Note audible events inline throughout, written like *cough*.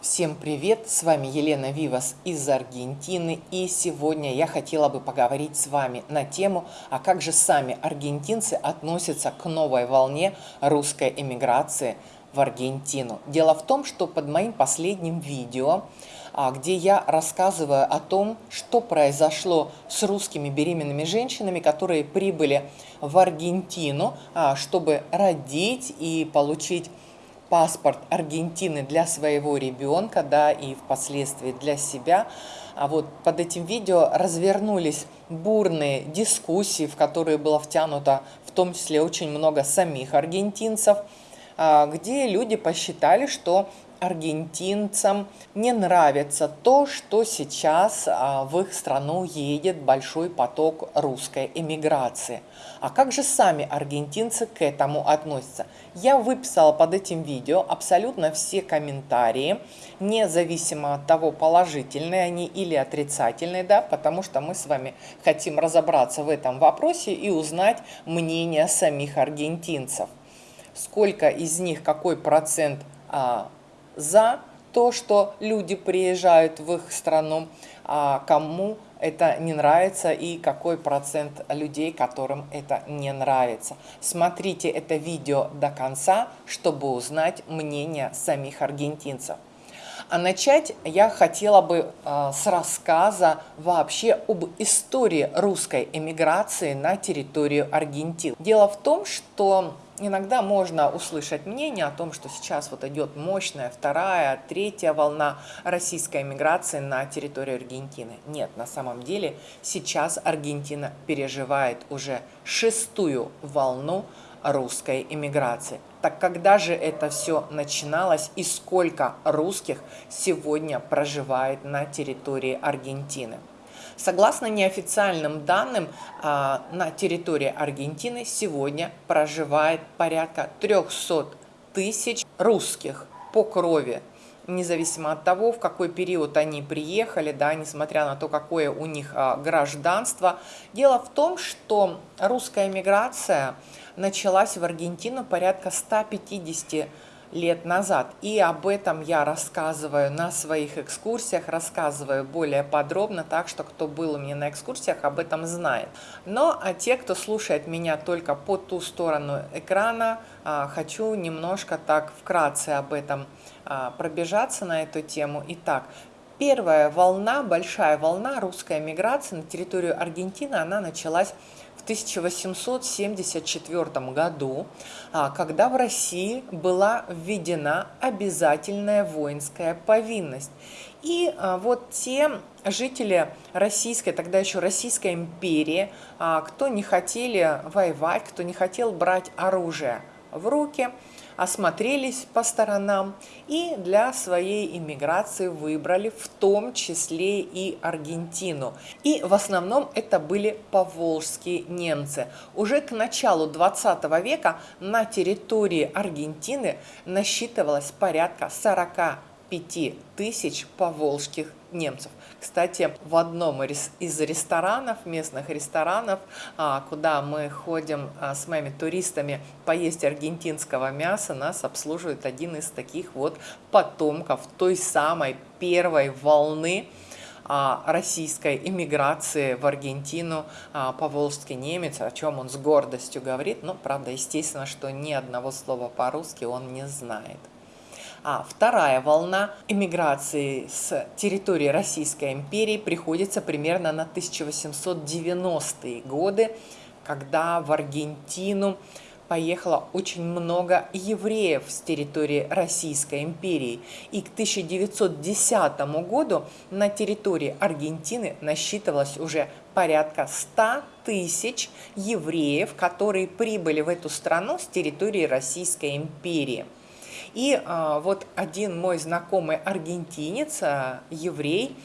Всем привет! С вами Елена Вивас из Аргентины и сегодня я хотела бы поговорить с вами на тему, а как же сами аргентинцы относятся к новой волне русской эмиграции в Аргентину. Дело в том, что под моим последним видео, а, где я рассказываю о том, что произошло с русскими беременными женщинами, которые прибыли в Аргентину, а, чтобы родить и получить паспорт Аргентины для своего ребенка, да, и впоследствии для себя. А вот под этим видео развернулись бурные дискуссии, в которые было втянуто в том числе очень много самих аргентинцев, а, где люди посчитали, что аргентинцам не нравится то, что сейчас а, в их страну едет большой поток русской эмиграции. А как же сами аргентинцы к этому относятся? Я выписала под этим видео абсолютно все комментарии, независимо от того, положительные они или отрицательные, да, потому что мы с вами хотим разобраться в этом вопросе и узнать мнение самих аргентинцев. Сколько из них, какой процент а, за то, что люди приезжают в их страну, а кому это не нравится и какой процент людей, которым это не нравится. Смотрите это видео до конца, чтобы узнать мнение самих аргентинцев. А начать я хотела бы э, с рассказа вообще об истории русской эмиграции на территорию Аргентины. Дело в том, что иногда можно услышать мнение о том, что сейчас вот идет мощная вторая, третья волна российской эмиграции на территорию Аргентины. Нет, на самом деле сейчас Аргентина переживает уже шестую волну русской эмиграции. Так когда же это все начиналось и сколько русских сегодня проживает на территории Аргентины? Согласно неофициальным данным, а, на территории Аргентины сегодня проживает порядка 300 тысяч русских по крови, независимо от того, в какой период они приехали, да, несмотря на то, какое у них а, гражданство. Дело в том, что русская миграция началась в Аргентину порядка 150 лет назад. И об этом я рассказываю на своих экскурсиях, рассказываю более подробно, так что кто был у меня на экскурсиях, об этом знает. Но а те, кто слушает меня только по ту сторону экрана, а, хочу немножко так вкратце об этом а, пробежаться на эту тему. Итак, первая волна, большая волна русской миграции на территорию Аргентины, она началась 1874 году, а, когда в России была введена обязательная воинская повинность. И а, вот те жители российской, тогда еще Российской империи, а, кто не хотели воевать, кто не хотел брать оружие в руки, осмотрелись по сторонам и для своей иммиграции выбрали в том числе и Аргентину. И в основном это были поволжские немцы. Уже к началу 20 века на территории Аргентины насчитывалось порядка 45 тысяч поволжских немцев. Кстати, в одном из ресторанов, местных ресторанов, а, куда мы ходим а, с моими туристами поесть аргентинского мяса, нас обслуживает один из таких вот потомков той самой первой волны а, российской иммиграции в Аргентину поволжский немец, о чем он с гордостью говорит, но, правда, естественно, что ни одного слова по-русски он не знает. А вторая волна эмиграции с территории Российской империи приходится примерно на 1890-е годы, когда в Аргентину поехало очень много евреев с территории Российской империи. И к 1910 году на территории Аргентины насчитывалось уже порядка 100 тысяч евреев, которые прибыли в эту страну с территории Российской империи. И а, вот один мой знакомый аргентинец, а, еврей,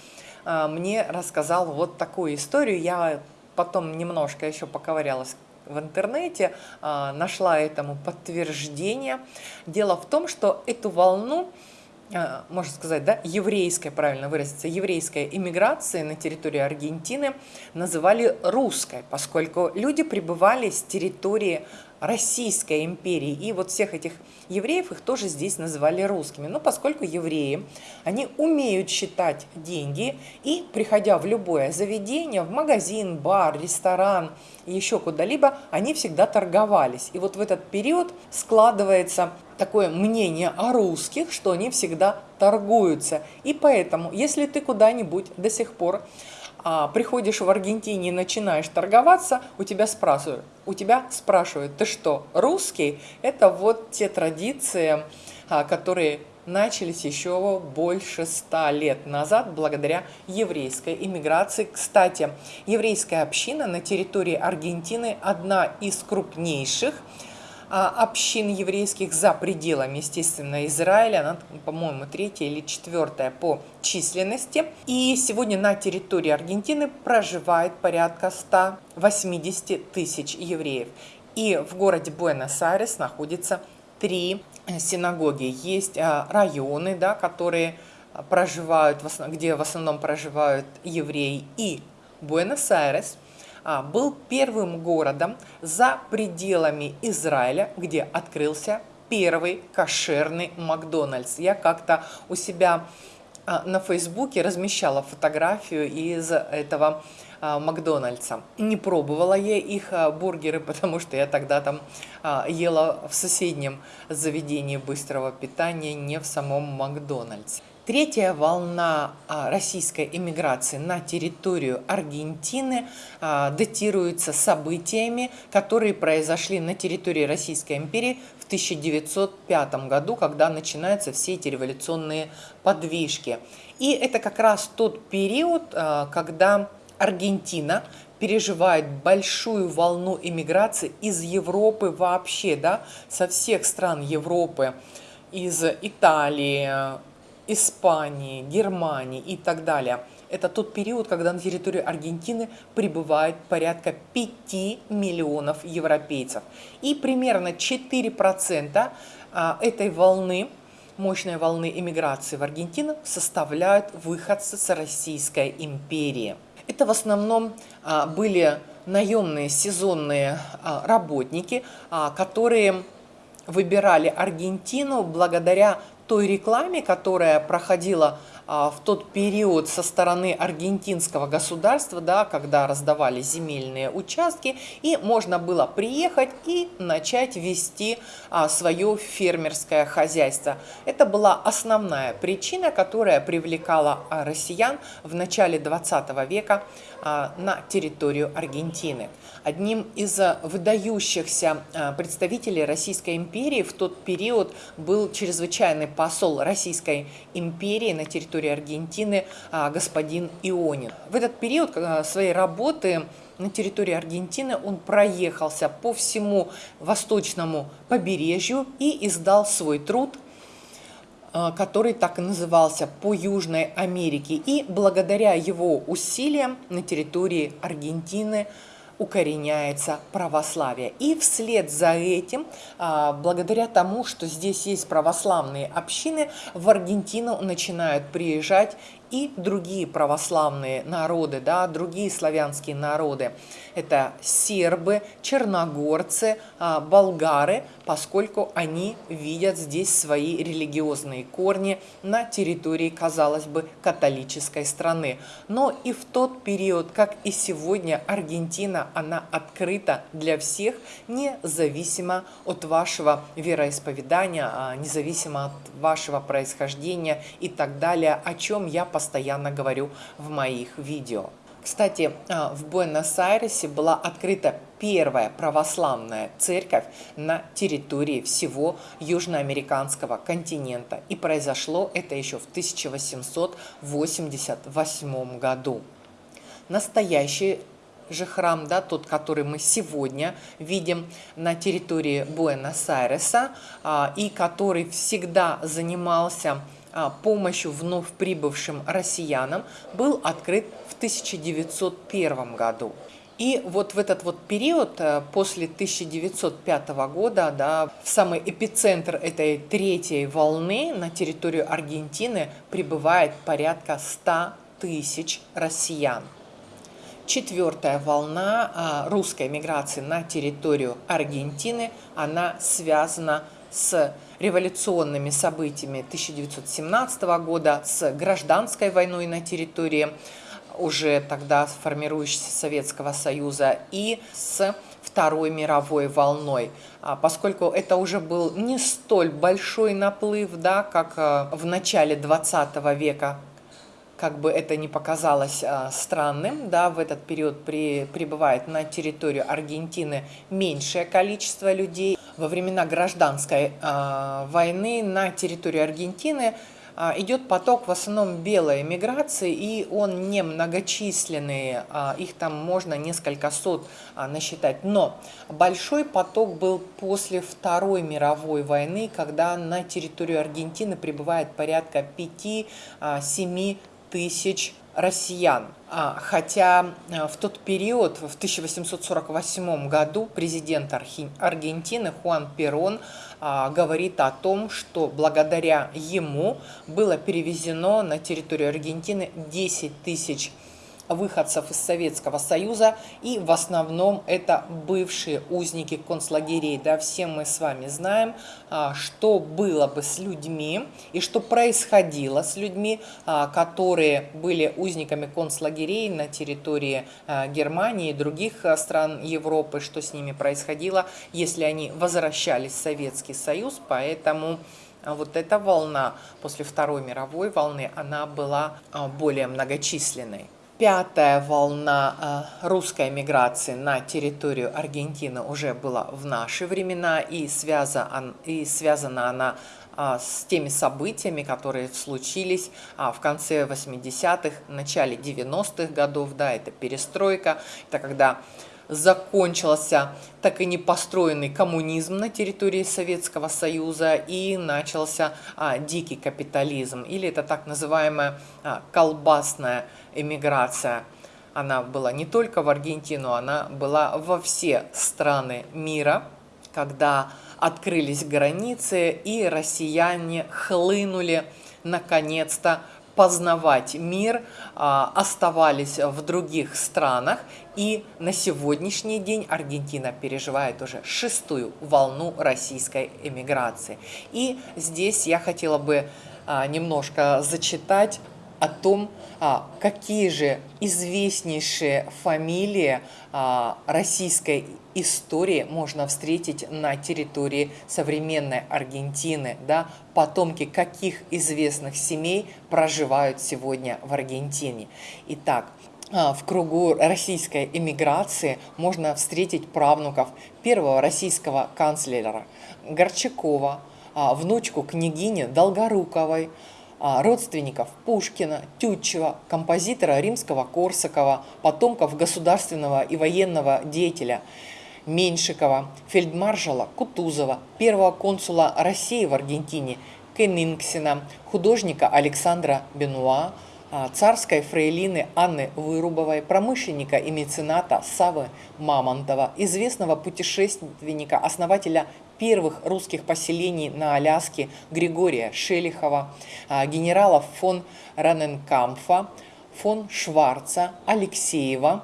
а, мне рассказал вот такую историю. Я потом немножко еще поковырялась в интернете, нашла этому подтверждение. Дело в том, что эту волну можно сказать, да, еврейской, правильно выразиться, еврейской иммиграции на территории Аргентины называли русской, поскольку люди прибывали с территории Российской империи. И вот всех этих евреев их тоже здесь называли русскими. Но поскольку евреи, они умеют считать деньги и, приходя в любое заведение, в магазин, бар, ресторан, еще куда-либо, они всегда торговались. И вот в этот период складывается такое мнение о русских, что они всегда торгуются. И поэтому, если ты куда-нибудь до сих пор а, приходишь в Аргентине и начинаешь торговаться, у тебя спрашивают, у тебя спрашивают, ты что, русский? Это вот те традиции, а, которые начались еще больше ста лет назад благодаря еврейской иммиграции. Кстати, еврейская община на территории Аргентины одна из крупнейших – общин еврейских за пределами, естественно, Израиля. Она, по-моему, третья или четвертая по численности. И сегодня на территории Аргентины проживает порядка 180 тысяч евреев. И в городе Буэнос-Айрес находится три синагоги. Есть а, районы, да, которые проживают, где в основном проживают евреи и Буэнос-Айрес – а, был первым городом за пределами Израиля, где открылся первый кошерный Макдональдс. Я как-то у себя а, на Фейсбуке размещала фотографию из этого а, Макдональдса. Не пробовала я их бургеры, *laughs* потому что я тогда там ела в соседнем заведении быстрого питания, не в самом Макдональдсе. Третья волна а, российской иммиграции на территорию Аргентины а, датируется событиями, которые произошли на территории Российской империи в 1905 году, когда начинаются все эти революционные подвижки. И это как раз тот период, а, когда Аргентина переживает большую волну иммиграции из Европы вообще, да, со всех стран Европы, из Италии, Испании, Германии и так далее. Это тот период, когда на территории Аргентины прибывает порядка 5 миллионов европейцев. И примерно 4% а, этой волны, мощной волны иммиграции в Аргентину составляют выходцы с Российской империи. Это в основном а, были наемные сезонные а, работники, которые выбирали Аргентину благодаря той рекламе, которая проходила а, в тот период со стороны аргентинского государства, да, когда раздавали земельные участки, и можно было приехать и начать вести а, свое фермерское хозяйство. Это была основная причина, которая привлекала а, россиян в начале 20 века на территорию Аргентины. Одним из выдающихся представителей Российской империи в тот период был чрезвычайный посол Российской империи на территории Аргентины а, господин Ионин. В этот период своей работы на территории Аргентины он проехался по всему восточному побережью и издал свой труд а, который так и назывался «По Южной Америке». И благодаря его усилиям на территории Аргентины укореняется православие. И вслед за этим, а, благодаря тому, что здесь есть православные общины, в Аргентину начинают приезжать и другие православные народы, да, другие славянские народы. Это сербы, черногорцы, а, болгары, поскольку они видят здесь свои религиозные корни на территории, казалось бы, католической страны. Но и в тот период, как и сегодня, Аргентина, она открыта для всех, независимо от вашего вероисповедания, а, независимо от вашего происхождения и так далее, о чем я постоянно говорю в моих видео. Кстати, а, в Буэнос-Айресе была открыта первая православная церковь на территории всего южноамериканского континента. И произошло это еще в 1888 году. Настоящий же храм, да, тот, который мы сегодня видим на территории Буэнос-Айреса, а, и который всегда занимался помощью вновь прибывшим россиянам, был открыт в 1901 году. И вот в этот вот период, э, после 1905 года, да, в самый эпицентр этой третьей волны на территорию Аргентины прибывает порядка 100 тысяч россиян. Четвертая волна а, русской миграции на территорию Аргентины, она связана с революционными событиями 1917 года, с гражданской войной на территории уже тогда формирующегося Советского Союза и с Второй мировой волной, а, поскольку это уже был не столь большой наплыв, да, как а, в начале 20 века, как бы это ни показалось а, странным, да, в этот период при, прибывает на территорию Аргентины меньшее количество людей. Во времена гражданской э, войны на территории Аргентины а, идет поток в основном белой миграции, и он не многочисленный, а, их там можно несколько сот а, насчитать. Но большой поток был после Второй мировой войны, когда на территорию Аргентины прибывает порядка 5-7 тысяч россиян. Хотя в тот период, в 1848 году, президент Аргентины Хуан Перон а, говорит о том, что благодаря ему было перевезено на территорию Аргентины 10 тысяч выходцев из Советского Союза, и в основном это бывшие узники концлагерей. Да, все мы с вами знаем, а, что было бы с людьми и что происходило с людьми, а, которые были узниками концлагерей на территории а, Германии и других стран Европы, что с ними происходило, если они возвращались в Советский Союз, поэтому вот эта волна после Второй мировой волны, она была более многочисленной. Пятая волна э, русской миграции на территорию Аргентины уже была в наши времена, и, связана, и связана она а, с теми событиями, которые случились а, в конце 80-х, начале 90-х годов, да, это перестройка, это когда закончился так и не построенный коммунизм на территории Советского Союза и начался а, дикий капитализм, или это так называемая а, колбасная эмиграция. Она была не только в Аргентину, она была во все страны мира, когда открылись границы и россияне хлынули наконец-то познавать мир, а, оставались в других странах. И на сегодняшний день Аргентина переживает уже шестую волну российской эмиграции. И здесь я хотела бы а, немножко зачитать о том, а, какие же известнейшие фамилии а, российской истории можно встретить на территории современной Аргентины, да, потомки каких известных семей проживают сегодня в Аргентине. Итак, в кругу российской эмиграции можно встретить правнуков первого российского канцлера Горчакова, внучку княгини Долгоруковой, а, родственников Пушкина, Тютчева, композитора римского Корсакова, потомков государственного и военного деятеля Меньшикова, фельдмаршала Кутузова, первого консула России в Аргентине Кеннингсена, художника Александра Бенуа, а, царской фрейлины Анны Вырубовой, промышленника и мецената Савы Мамонтова, известного путешественника, основателя первых русских поселений на Аляске Григория Шелихова, а, генералов фон Раненкамфа, фон Шварца, Алексеева.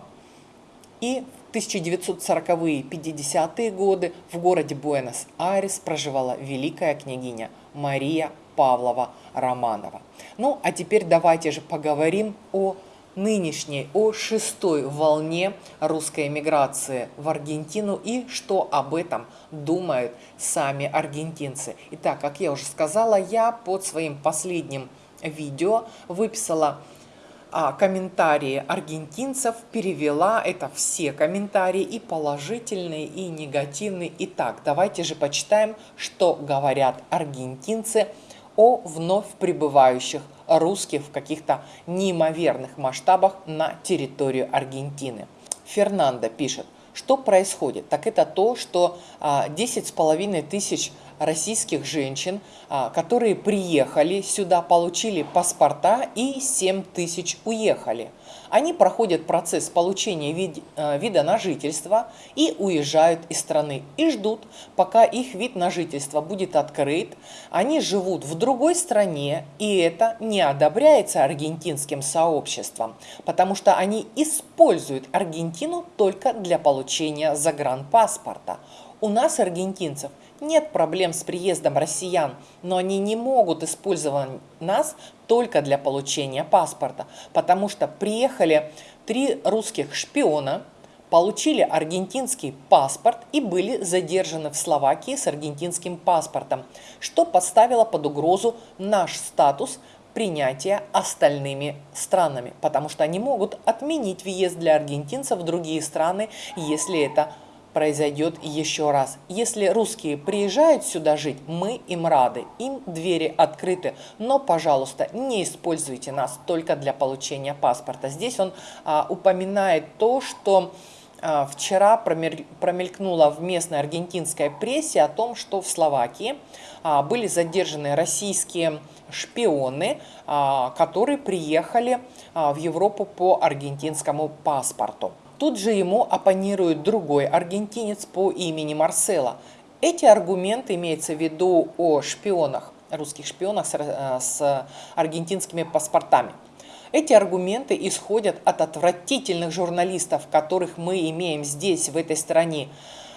И в 1940-е 50-е годы в городе Буэнос-Айрес проживала великая княгиня Мария Павлова Романова. Ну, а теперь давайте же поговорим о нынешней, о шестой волне русской эмиграции в Аргентину и что об этом думают сами аргентинцы. Итак, как я уже сказала, я под своим последним видео выписала а, комментарии аргентинцев, перевела это все комментарии, и положительные, и негативные. Итак, давайте же почитаем, что говорят аргентинцы о вновь прибывающих русских в каких-то неимоверных масштабах на территорию Аргентины. Фернандо пишет, что происходит? Так это то, что 10 а, тысяч российских женщин, а, которые приехали сюда, получили паспорта и 7 тысяч уехали. Они проходят процесс получения вид, а, вида на жительство и уезжают из страны. И ждут, пока их вид на жительство будет открыт. Они живут в другой стране, и это не одобряется аргентинским сообществом, потому что они используют Аргентину только для получения загранпаспорта. У нас, аргентинцев, нет проблем с приездом россиян, но они не могут использовать нас только для получения паспорта, потому что приехали три русских шпиона, получили аргентинский паспорт и были задержаны в Словакии с аргентинским паспортом, что поставило под угрозу наш статус принятия остальными странами, потому что они могут отменить въезд для аргентинцев в другие страны, если это произойдет еще раз. Если русские приезжают сюда жить, мы им рады, им двери открыты, но, пожалуйста, не используйте нас только для получения паспорта. Здесь он а, упоминает то, что а, вчера промелькнуло в местной аргентинской прессе о том, что в Словакии а, были задержаны российские шпионы, а, которые приехали а, в Европу по аргентинскому паспорту. Тут же ему оппонирует другой аргентинец по имени Марсела. Эти аргументы имеются в виду о шпионах, русских шпионах с, э, с аргентинскими паспортами. Эти аргументы исходят от отвратительных журналистов, которых мы имеем здесь, в этой стране.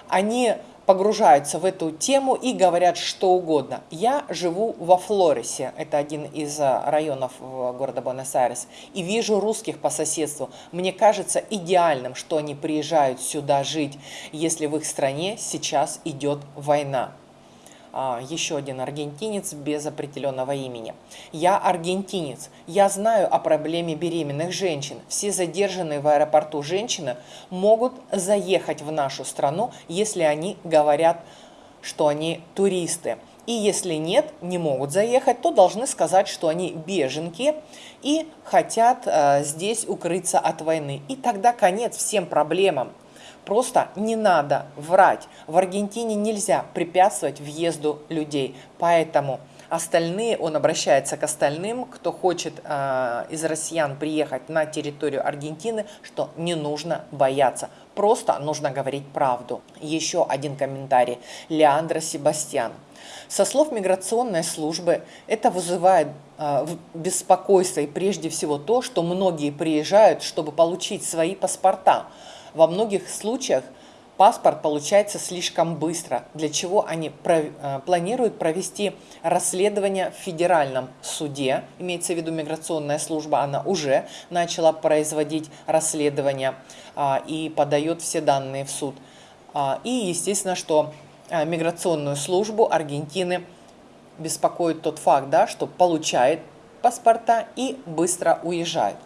Они погружаются в эту тему и говорят что угодно. Я живу во Флорисе, это один из э, районов города Буэнос-Айрес, и вижу русских по соседству. Мне кажется идеальным, что они приезжают сюда жить, если в их стране сейчас идет война. А, еще один аргентинец без определенного имени. Я аргентинец. Я знаю о проблеме беременных женщин. Все задержанные в аэропорту женщины могут заехать в нашу страну, если они говорят, что они туристы. И если нет, не могут заехать, то должны сказать, что они беженки и хотят э, здесь укрыться от войны. И тогда конец всем проблемам. Просто не надо врать. В Аргентине нельзя препятствовать въезду людей. Поэтому остальные, он обращается к остальным, кто хочет э, из россиян приехать на территорию Аргентины, что не нужно бояться. Просто нужно говорить правду. Еще один комментарий. Леандро Себастьян. Со слов миграционной службы это вызывает э, беспокойство и прежде всего то, что многие приезжают, чтобы получить свои паспорта. Во многих случаях паспорт получается слишком быстро, для чего они э, планируют провести расследование в федеральном суде, имеется в виду миграционная служба, она уже начала производить расследование а, и подает все данные в суд. А, и естественно, что а, миграционную службу Аргентины беспокоит тот факт, да, что получает паспорта и быстро уезжает.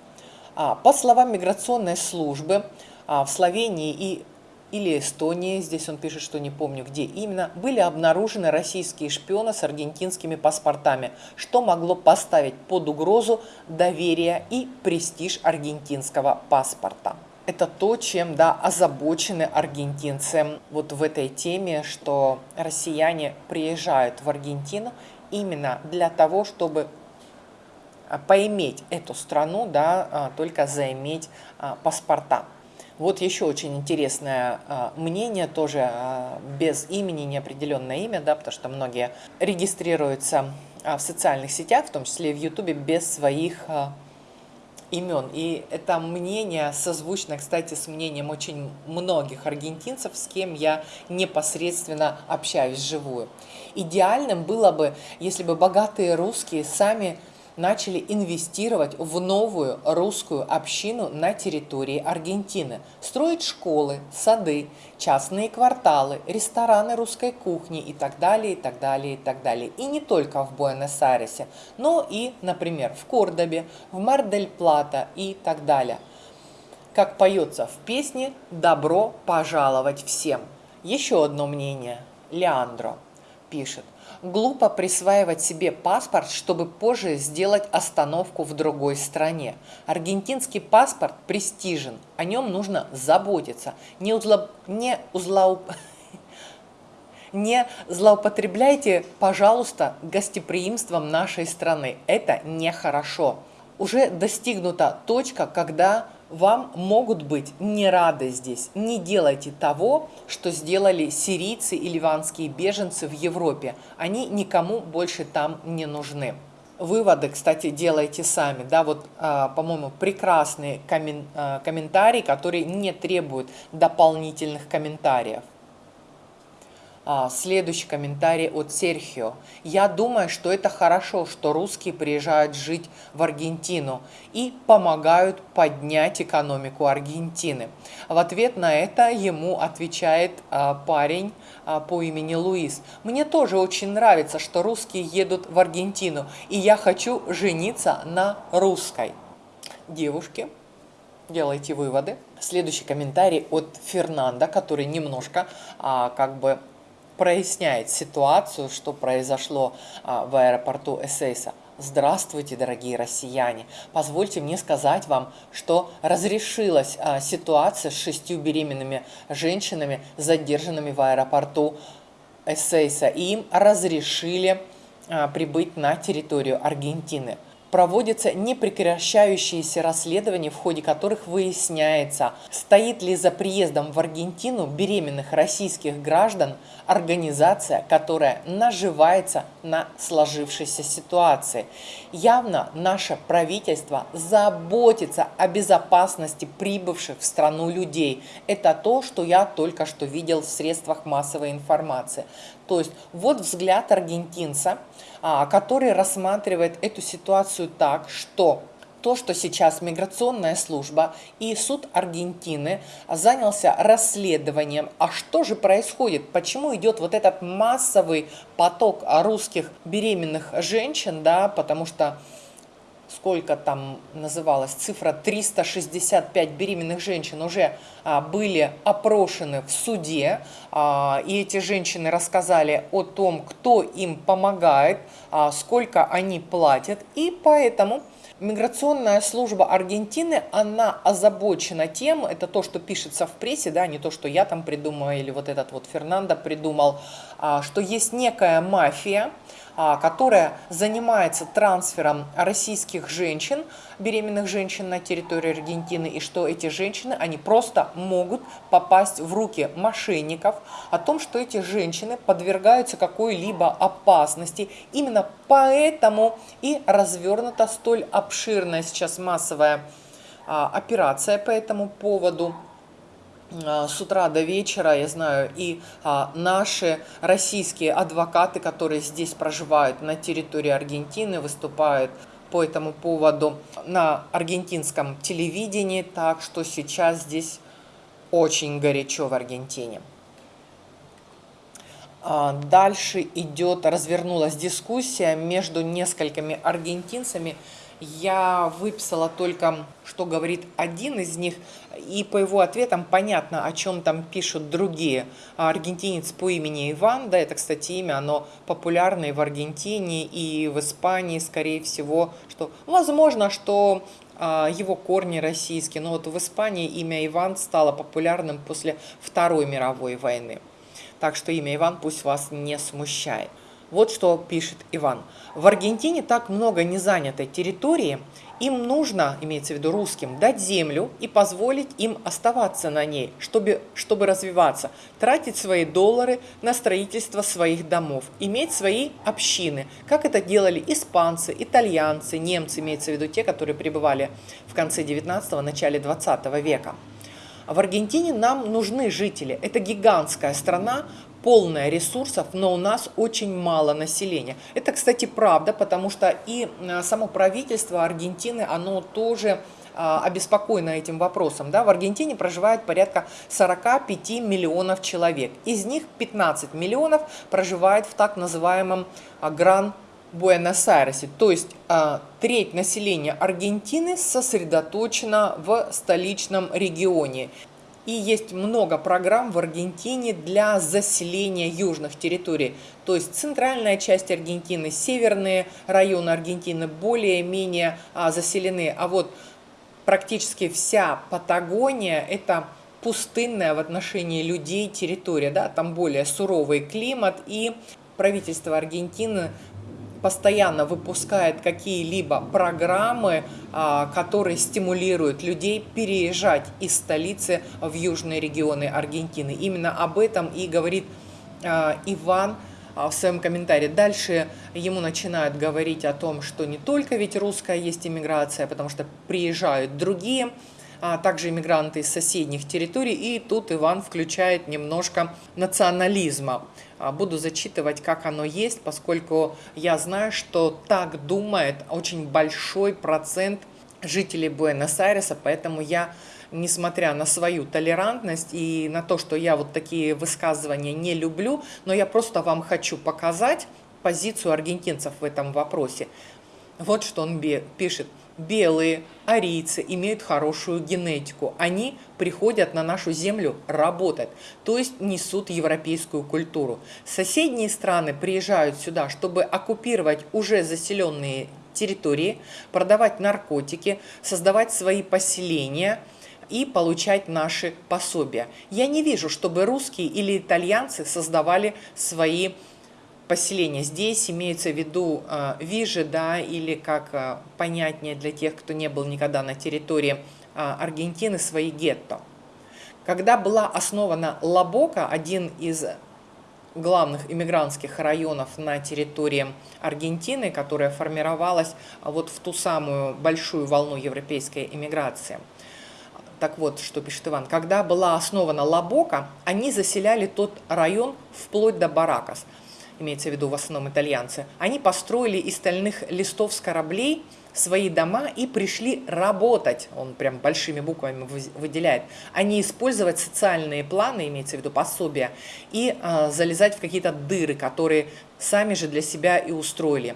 По словам миграционной службы, в Словении и или Эстонии, здесь он пишет, что не помню где именно, были обнаружены российские шпионы с аргентинскими паспортами, что могло поставить под угрозу доверие и престиж аргентинского паспорта. Это то, чем да, озабочены аргентинцы вот в этой теме, что россияне приезжают в Аргентину именно для того, чтобы а, поиметь эту страну, да, а, только заиметь паспорта. Вот еще очень интересное а, мнение, тоже а, без имени, неопределенное имя, да, потому что многие регистрируются а, в социальных сетях, в том числе и в Ютубе, без своих имен. И это мнение созвучно, кстати, с мнением очень многих аргентинцев, с кем я непосредственно общаюсь вживую. Идеальным было бы, если бы богатые русские сами начали инвестировать в новую русскую общину на территории Аргентины, строить школы, сады, частные кварталы, рестораны русской кухни и так далее, и так далее, и так далее. И не только в Буэнос-Айресе, но и, например, в Кордобе, в Мар-дель-Плата и так далее. Как поется в песне «Добро пожаловать всем». Еще одно мнение. Леандро пишет – Глупо присваивать себе паспорт, чтобы позже сделать остановку в другой стране. Аргентинский паспорт престижен, о нем нужно заботиться. Не, узло... не, узлоуп... *laughs* Не злоупотребляйте, пожалуйста, гостеприимством нашей страны. Это нехорошо. Уже достигнута точка, когда вам могут быть не рады здесь. Не делайте того, что сделали сирийцы и ливанские беженцы в Европе. Они никому больше там не нужны. Выводы, кстати, делайте сами. Да, вот, а, по-моему, прекрасный коммен, а, комментарий, который не требует дополнительных комментариев. А, следующий комментарий от Серхио. Я думаю, что это хорошо, что русские приезжают жить в Аргентину и помогают поднять экономику Аргентины. В ответ на это ему отвечает а, парень а, по имени Луис. Мне тоже очень нравится, что русские едут в Аргентину, и я хочу жениться на русской. Девушки, делайте выводы. Следующий комментарий от Фернанда, который немножко а, как бы проясняет ситуацию, что произошло а, в аэропорту Эссейса. Здравствуйте, дорогие россияне! Позвольте мне сказать вам, что разрешилась а, ситуация с шестью беременными женщинами, задержанными в аэропорту Эссейса, и им разрешили а, прибыть на территорию Аргентины проводятся непрекращающиеся расследования, в ходе которых выясняется, стоит ли за приездом в Аргентину беременных российских граждан организация, которая наживается на сложившейся ситуации. Явно наше правительство заботится о безопасности прибывших в страну людей. Это то, что я только что видел в средствах массовой информации. То есть вот взгляд аргентинца, который рассматривает эту ситуацию так, что то, что сейчас миграционная служба и суд Аргентины занялся расследованием, а что же происходит, почему идет вот этот массовый поток русских беременных женщин, да, потому что сколько там называлась цифра, 365 беременных женщин уже а, были опрошены в суде, а, и эти женщины рассказали о том, кто им помогает, а, сколько они платят, и поэтому Миграционная служба Аргентины, она озабочена тем, это то, что пишется в прессе, да, не то, что я там придумала или вот этот вот Фернандо придумал, а, что есть некая мафия, которая занимается трансфером российских женщин, беременных женщин на территорию Аргентины, и что эти женщины, они просто могут попасть в руки мошенников, о том, что эти женщины подвергаются какой-либо опасности. Именно поэтому и развернута столь обширная сейчас массовая а, операция по этому поводу. А, с утра до вечера, я знаю, и а, наши российские адвокаты, которые здесь проживают на территории Аргентины, выступают по этому поводу на аргентинском телевидении, так что сейчас здесь очень горячо в Аргентине. А, дальше идет, развернулась дискуссия между несколькими аргентинцами, я выписала только, что говорит один из них, и по его ответам понятно, о чем там пишут другие. Аргентинец по имени Иван, да, это, кстати, имя, оно популярное в Аргентине и в Испании, скорее всего, что, возможно, что а, его корни российские, но вот в Испании имя Иван стало популярным после Второй мировой войны. Так что имя Иван пусть вас не смущает. Вот что пишет Иван. В Аргентине так много незанятой территории, им нужно, имеется в виду русским, дать землю и позволить им оставаться на ней, чтобы, чтобы развиваться, тратить свои доллары на строительство своих домов, иметь свои общины, как это делали испанцы, итальянцы, немцы, имеется в виду те, которые пребывали в конце 19-го, начале 20 века. В Аргентине нам нужны жители. Это гигантская страна, полная ресурсов, но у нас очень мало населения. Это, кстати, правда, потому что и э, само правительство Аргентины, оно тоже а, обеспокоена этим вопросом. Да? В Аргентине проживает порядка 45 миллионов человек. Из них 15 миллионов проживает в так называемом а, Гран Буэнос-Айресе. То есть а, треть населения Аргентины сосредоточена в столичном регионе. И есть много программ в Аргентине для заселения южных территорий. То есть центральная часть Аргентины, северные районы Аргентины более-менее а, заселены. А вот практически вся Патагония – это пустынная в отношении людей территория, да, там более суровый климат, и правительство Аргентины постоянно выпускает какие-либо программы, а, которые стимулируют людей переезжать из столицы в южные регионы Аргентины. Именно об этом и говорит а, Иван а, в своем комментарии. Дальше ему начинают говорить о том, что не только ведь русская есть иммиграция, потому что приезжают другие а также иммигранты из соседних территорий. И тут Иван включает немножко национализма. А, буду зачитывать, как оно есть, поскольку я знаю, что так думает очень большой процент жителей Буэнос-Айреса, поэтому я несмотря на свою толерантность и на то, что я вот такие высказывания не люблю, но я просто вам хочу показать позицию аргентинцев в этом вопросе. Вот что он пишет белые арийцы имеют хорошую генетику. Они приходят на нашу землю работать, то есть несут европейскую культуру. Соседние страны приезжают сюда, чтобы оккупировать уже заселенные территории, продавать наркотики, создавать свои поселения и получать наши пособия. Я не вижу, чтобы русские или итальянцы создавали свои поселения. Здесь имеется в виду э, вижи, да, или как э, понятнее для тех, кто не был никогда на территории э, Аргентины, свои гетто. Когда была основана Лабока, один из главных иммигрантских районов на территории Аргентины, которая формировалась вот в ту самую большую волну европейской иммиграции. Так вот, что пишет Иван. Когда была основана Лабока, они заселяли тот район вплоть до Баракас – имеется в виду в основном итальянцы, они построили из стальных листов с кораблей свои дома и пришли работать, он прям большими буквами выделяет, а не использовать социальные планы, имеется в виду пособия, и э, залезать в какие-то дыры, которые сами же для себя и устроили,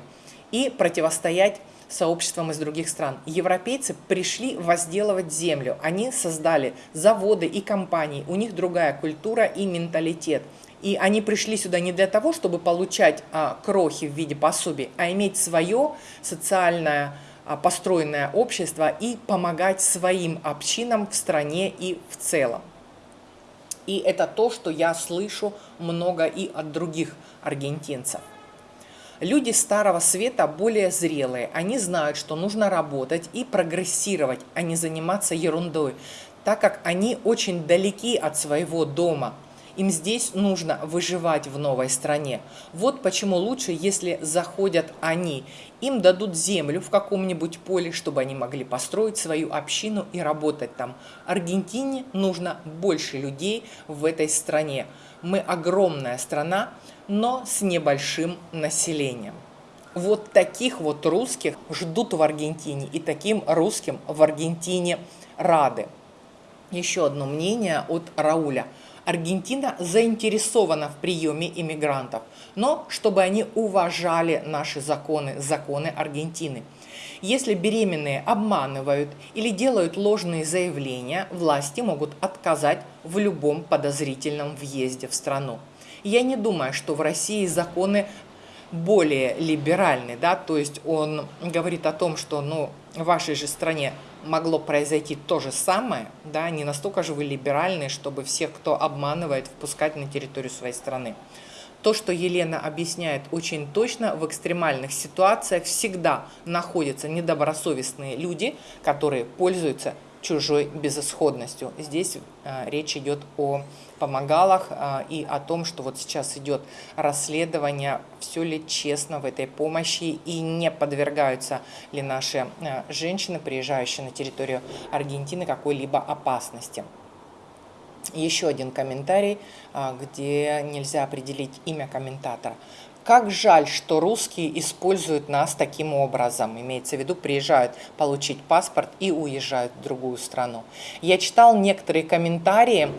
и противостоять сообществам из других стран. Европейцы пришли возделывать землю, они создали заводы и компании, у них другая культура и менталитет – и они пришли сюда не для того, чтобы получать а, крохи в виде пособий, а иметь свое социальное а, построенное общество и помогать своим общинам в стране и в целом. И это то, что я слышу много и от других аргентинцев. Люди Старого Света более зрелые. Они знают, что нужно работать и прогрессировать, а не заниматься ерундой, так как они очень далеки от своего дома – им здесь нужно выживать в новой стране. Вот почему лучше, если заходят они. Им дадут землю в каком-нибудь поле, чтобы они могли построить свою общину и работать там. Аргентине нужно больше людей в этой стране. Мы огромная страна, но с небольшим населением. Вот таких вот русских ждут в Аргентине, и таким русским в Аргентине рады. Еще одно мнение от Рауля – Аргентина заинтересована в приеме иммигрантов, но чтобы они уважали наши законы, законы Аргентины. Если беременные обманывают или делают ложные заявления, власти могут отказать в любом подозрительном въезде в страну. Я не думаю, что в России законы более либеральны, да, то есть он говорит о том, что ну, в вашей же стране могло произойти то же самое, да, не настолько же вы либеральны, чтобы всех, кто обманывает, впускать на территорию своей страны. То, что Елена объясняет очень точно, в экстремальных ситуациях всегда находятся недобросовестные люди, которые пользуются чужой безысходностью. Здесь э, речь идет о помогалах э, и о том, что вот сейчас идет расследование, все ли честно в этой помощи и не подвергаются ли наши э, женщины, приезжающие на территорию Аргентины, какой-либо опасности. Еще один комментарий, э, где нельзя определить имя комментатора. Как жаль, что русские используют нас таким образом. Имеется в виду, приезжают получить паспорт и уезжают в другую страну. Я читал некоторые комментарии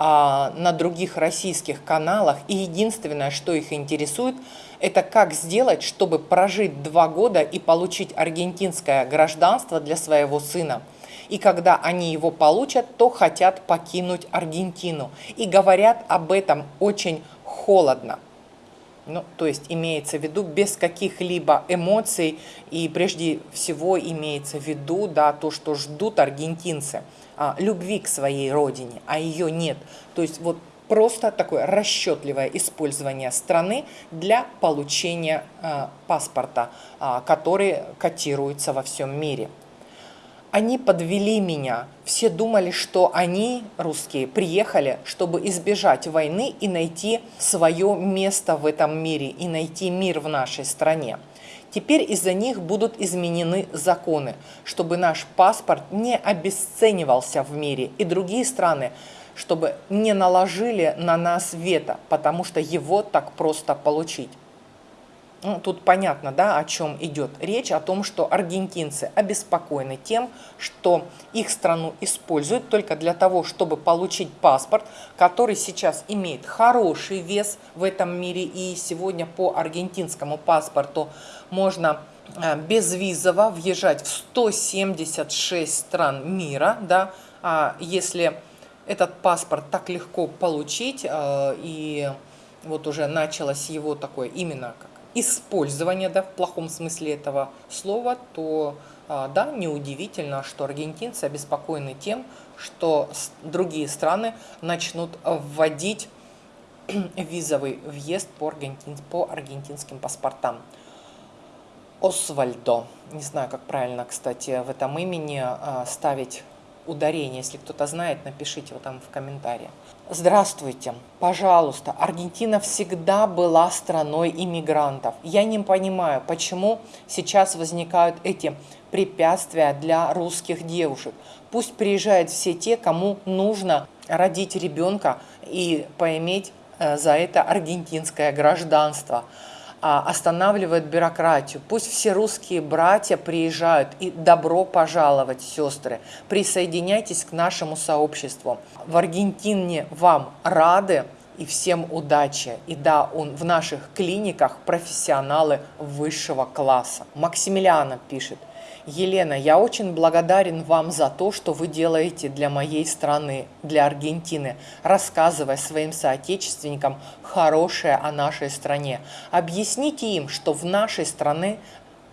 а, на других российских каналах, и единственное, что их интересует, это как сделать, чтобы прожить два года и получить аргентинское гражданство для своего сына. И когда они его получат, то хотят покинуть Аргентину. И говорят об этом очень холодно. Ну, то есть имеется в виду без каких-либо эмоций и прежде всего имеется в виду да, то, что ждут аргентинцы, а, любви к своей родине, а ее нет. То есть вот просто такое расчетливое использование страны для получения э, паспорта, э, который котируется во всем мире. Они подвели меня. Все думали, что они, русские, приехали, чтобы избежать войны и найти свое место в этом мире, и найти мир в нашей стране. Теперь из-за них будут изменены законы, чтобы наш паспорт не обесценивался в мире, и другие страны чтобы не наложили на нас вето, потому что его так просто получить. Ну, тут понятно, да, о чем идет речь, о том, что аргентинцы обеспокоены тем, что их страну используют только для того, чтобы получить паспорт, который сейчас имеет хороший вес в этом мире. И сегодня по аргентинскому паспорту можно э, безвизово въезжать в 176 стран мира, да, а если этот паспорт так легко получить, э, и вот уже началось его такое именно как использование, да, в плохом смысле этого слова, то э, да, неудивительно, что аргентинцы обеспокоены тем, что другие страны начнут вводить *clears throat* визовый въезд по, аргентин, по аргентинским паспортам. Освальдо, не знаю, как правильно, кстати, в этом имени э, ставить ударение. Если кто-то знает, напишите его там в комментариях. Здравствуйте, пожалуйста, Аргентина всегда была страной иммигрантов. Я не понимаю, почему сейчас возникают эти препятствия для русских девушек. Пусть приезжают все те, кому нужно родить ребенка и поиметь э, за это аргентинское гражданство. А, останавливает бюрократию. Пусть все русские братья приезжают и добро пожаловать, сестры. Присоединяйтесь к нашему сообществу. В Аргентине вам рады и всем удачи. И да, он в наших клиниках профессионалы высшего класса. Максимилиана пишет. Елена, я очень благодарен вам за то, что вы делаете для моей страны, для Аргентины, рассказывая своим соотечественникам хорошее о нашей стране. Объясните им, что в нашей стране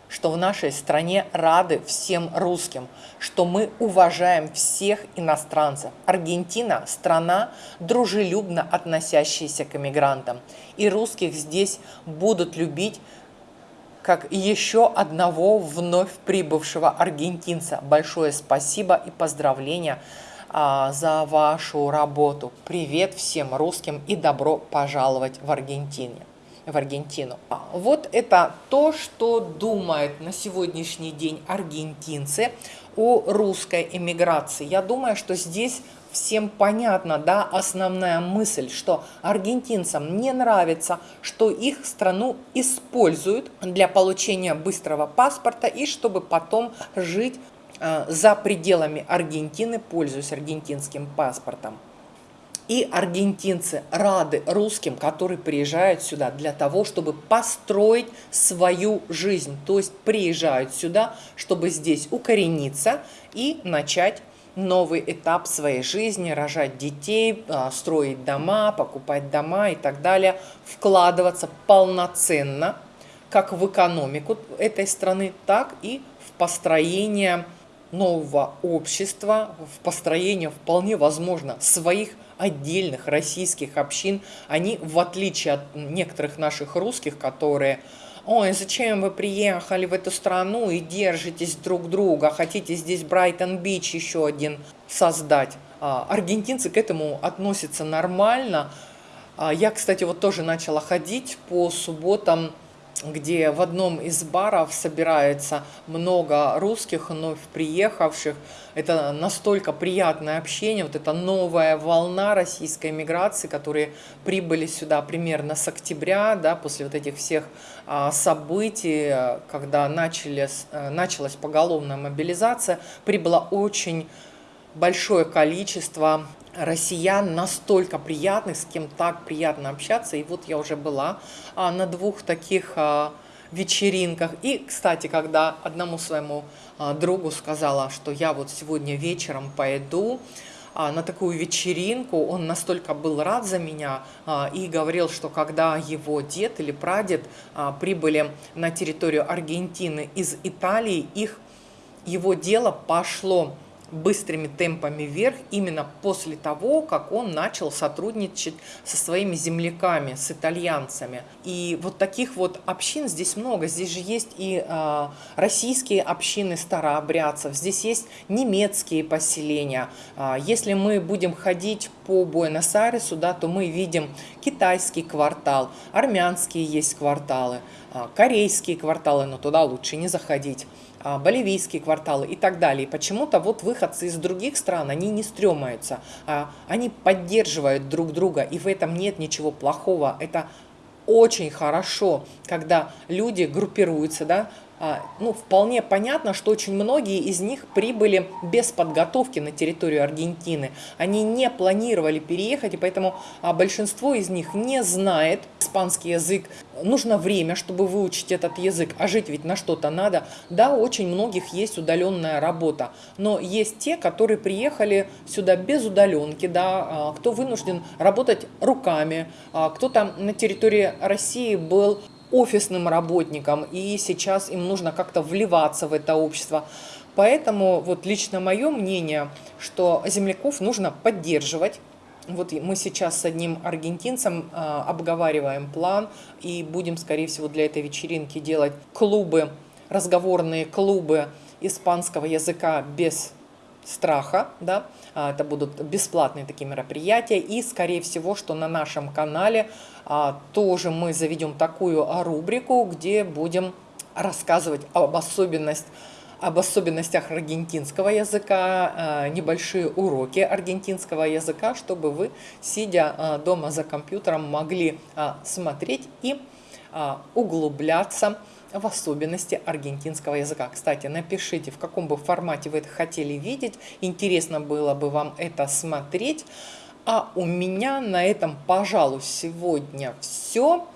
что в нашей стране рады всем русским, что мы уважаем всех иностранцев. Аргентина – страна, дружелюбно относящаяся к иммигрантам. И русских здесь будут любить как еще одного вновь прибывшего аргентинца. Большое спасибо и поздравления а, за вашу работу. Привет всем русским и добро пожаловать в Аргентине в Аргентину. А, вот это то, что думают на сегодняшний день аргентинцы о русской эмиграции. Я думаю, что здесь всем понятна, да, основная мысль, что аргентинцам не нравится, что их страну используют для получения быстрого паспорта и чтобы потом жить э, за пределами Аргентины, пользуясь аргентинским паспортом. И аргентинцы рады русским, которые приезжают сюда для того, чтобы построить свою жизнь. То есть приезжают сюда, чтобы здесь укорениться и начать новый этап своей жизни, рожать детей, а, строить дома, покупать дома и так далее, вкладываться полноценно как в экономику этой страны, так и в построение нового общества, в построение вполне возможно своих отдельных российских общин. Они, в отличие от некоторых наших русских, которые ой, зачем вы приехали в эту страну и держитесь друг друга, хотите здесь Брайтон-Бич еще один создать. А, аргентинцы к этому относятся нормально. А, я, кстати, вот тоже начала ходить по субботам где в одном из баров собирается много русских, вновь приехавших. Это настолько приятное общение, вот эта новая волна российской миграции, которые прибыли сюда примерно с октября, да, после вот этих всех а, событий, когда начались, э, началась поголовная мобилизация, прибыло очень большое количество россиян настолько приятных, с кем так приятно общаться. И вот я уже была а, на двух таких а, вечеринках. И, кстати, когда одному своему а, другу сказала, что я вот сегодня вечером пойду на такую вечеринку. Он настолько был рад за меня и говорил, что когда его дед или прадед прибыли на территорию Аргентины из Италии, их его дело пошло быстрыми темпами вверх именно после того, как он начал сотрудничать со своими земляками, с итальянцами. И вот таких вот общин здесь много. Здесь же есть и э, российские общины старообрядцев, здесь есть немецкие поселения. Э, если мы будем ходить по Буэнос-Айресу, да, то мы видим китайский квартал, армянские есть кварталы, э, корейские кварталы, но туда лучше не заходить. А, боливийские кварталы и так далее. почему-то вот выходцы из других стран, они не стремаются, а они поддерживают друг друга, и в этом нет ничего плохого. Это очень хорошо, когда люди группируются, да, а, ну, вполне понятно, что очень многие из них прибыли без подготовки на территорию Аргентины. Они не планировали переехать, и поэтому а, большинство из них не знает испанский язык. Нужно время, чтобы выучить этот язык, а жить ведь на что-то надо. Да, очень многих есть удаленная работа, но есть те, которые приехали сюда без удаленки, да, а, кто вынужден работать руками, кто там на территории России был офисным работникам, и сейчас им нужно как-то вливаться в это общество. Поэтому вот лично мое мнение, что земляков нужно поддерживать. Вот мы сейчас с одним аргентинцем э, обговариваем план и будем, скорее всего, для этой вечеринки делать клубы, разговорные клубы испанского языка без страха, да, а, это будут бесплатные такие мероприятия, и, скорее всего, что на нашем канале а, тоже мы заведем такую рубрику, где будем рассказывать об особенностях об особенностях аргентинского языка, а, небольшие уроки аргентинского языка, чтобы вы, сидя дома за компьютером, могли смотреть и углубляться в особенности аргентинского языка. Кстати, напишите, в каком бы формате вы это хотели видеть. Интересно было бы вам это смотреть. А у меня на этом, пожалуй, сегодня все.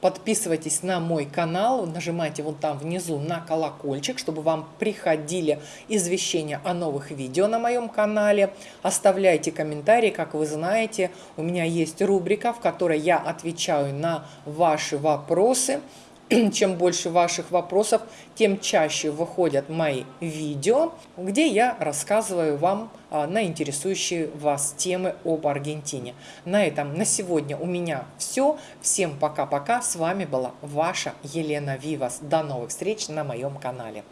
Подписывайтесь на мой канал, нажимайте вот там внизу на колокольчик, чтобы вам приходили извещения о новых видео на моем канале. Оставляйте комментарии, как вы знаете, у меня есть рубрика, в которой я отвечаю на ваши вопросы. *clears throat* чем больше ваших вопросов, тем чаще выходят мои видео, где я рассказываю вам а, на интересующие вас темы об Аргентине. На этом на сегодня у меня все. Всем пока-пока. С вами была ваша Елена Вивас. До новых встреч на моем канале.